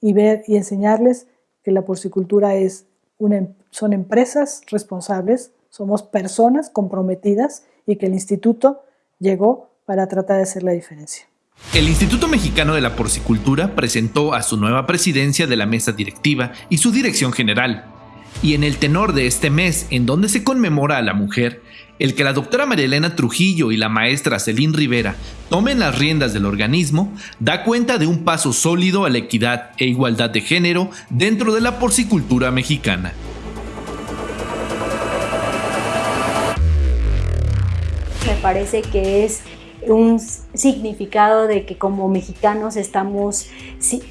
Y ver y enseñarles que la porcicultura es una, son empresas responsables, somos personas comprometidas y que el instituto llegó para tratar de hacer la diferencia. El Instituto Mexicano de la Porcicultura presentó a su nueva presidencia de la mesa directiva y su dirección general. Y en el tenor de este mes, en donde se conmemora a la mujer, el que la doctora Marielena Trujillo y la maestra Celín Rivera tomen las riendas del organismo da cuenta de un paso sólido a la equidad e igualdad de género dentro de la porcicultura mexicana. Me parece que es un significado de que como mexicanos estamos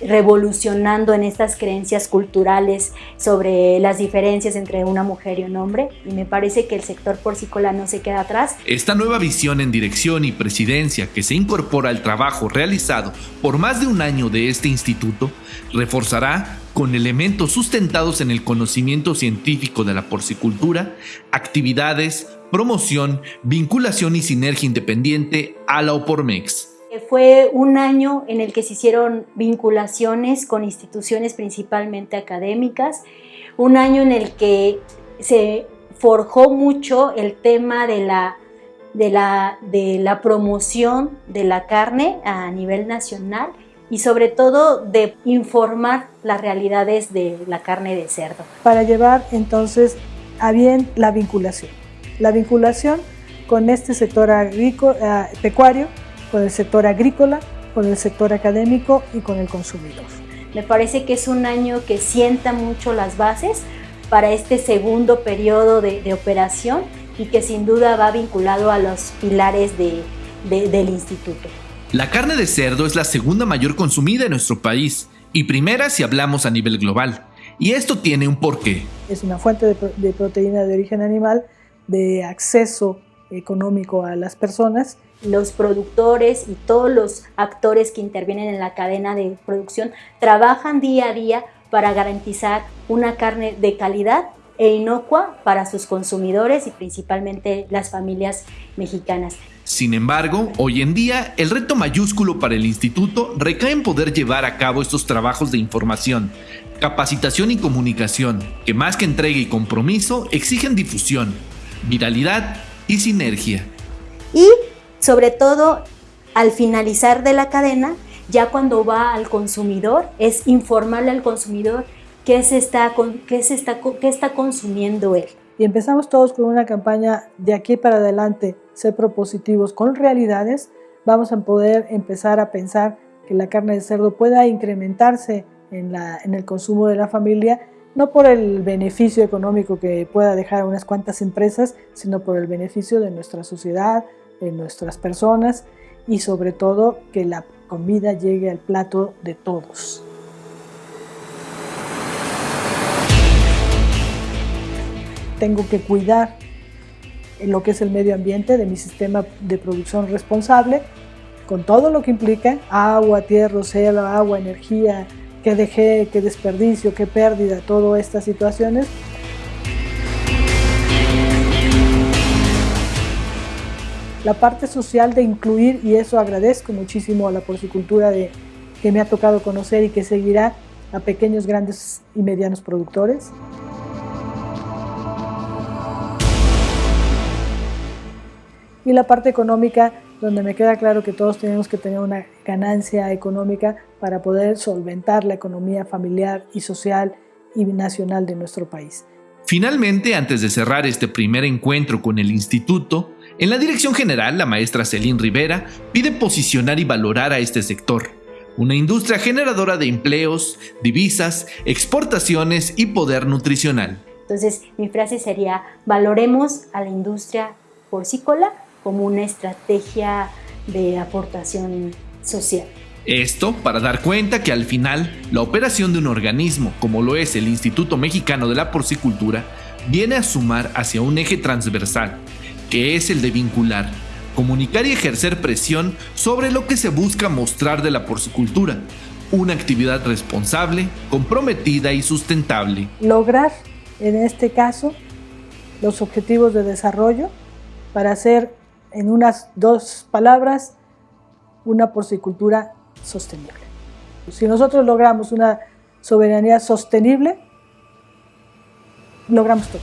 revolucionando en estas creencias culturales sobre las diferencias entre una mujer y un hombre y me parece que el sector porcícola no se queda atrás. Esta nueva visión en dirección y presidencia que se incorpora al trabajo realizado por más de un año de este instituto reforzará con elementos sustentados en el conocimiento científico de la porcicultura, actividades, promoción, vinculación y sinergia independiente a la OPORMEX. Fue un año en el que se hicieron vinculaciones con instituciones principalmente académicas, un año en el que se forjó mucho el tema de la, de la, de la promoción de la carne a nivel nacional y sobre todo de informar las realidades de la carne de cerdo. Para llevar entonces a bien la vinculación la vinculación con este sector agrícola, eh, pecuario, con el sector agrícola, con el sector académico y con el consumidor. Me parece que es un año que sienta mucho las bases para este segundo periodo de, operación y que sin duda va vinculado a los pilares del instituto. La carne de cerdo es la segunda mayor consumida en nuestro país y primera si hablamos a nivel global. Y esto tiene un porqué. Es una fuente de proteína de origen animal de acceso económico a las personas. Los productores y todos los actores que intervienen en la cadena de producción trabajan día a día para garantizar una carne de calidad e inocua para sus consumidores y principalmente las familias mexicanas. Sin embargo, hoy en día el reto mayúsculo para el instituto recae en poder llevar a cabo estos trabajos de información, capacitación y comunicación, que más que entrega y compromiso exigen difusión, viralidad y sinergia. Y sobre todo, al finalizar de la cadena, ya cuando va al consumidor, es informarle al consumidor qué, se está, qué, se está, qué está consumiendo él. Y empezamos todos con una campaña de aquí para adelante, ser propositivos con realidades, vamos a poder empezar a pensar que la carne de cerdo pueda incrementarse en, la, en el consumo de la familia no por el beneficio económico que pueda dejar a unas cuantas empresas, sino por el beneficio de nuestra sociedad, de nuestras personas y sobre todo que la comida llegue al plato de todos. Tengo que cuidar lo que es el medio ambiente de mi sistema de producción responsable, con todo lo que implica agua, tierra, cielo, agua, energía, qué dejé, qué desperdicio, qué pérdida, todas estas situaciones. La parte social de incluir, y eso agradezco muchísimo a la porcicultura de, que me ha tocado conocer y que seguirá a pequeños, grandes y medianos productores. Y la parte económica donde me queda claro que todos tenemos que tener una ganancia económica para poder solventar la economía familiar y social y nacional de nuestro país. Finalmente, antes de cerrar este primer encuentro con el instituto, en la dirección general, la maestra Celín Rivera pide posicionar y valorar a este sector, una industria generadora de empleos, divisas, exportaciones y poder nutricional. Entonces, mi frase sería, valoremos a la industria porcícola como una estrategia de aportación social. Esto para dar cuenta que al final la operación de un organismo como lo es el Instituto Mexicano de la Porcicultura viene a sumar hacia un eje transversal, que es el de vincular, comunicar y ejercer presión sobre lo que se busca mostrar de la porcicultura, una actividad responsable, comprometida y sustentable. Lograr, en este caso, los objetivos de desarrollo para hacer en unas dos palabras, una porcicultura sostenible. Si nosotros logramos una soberanía sostenible, logramos todo.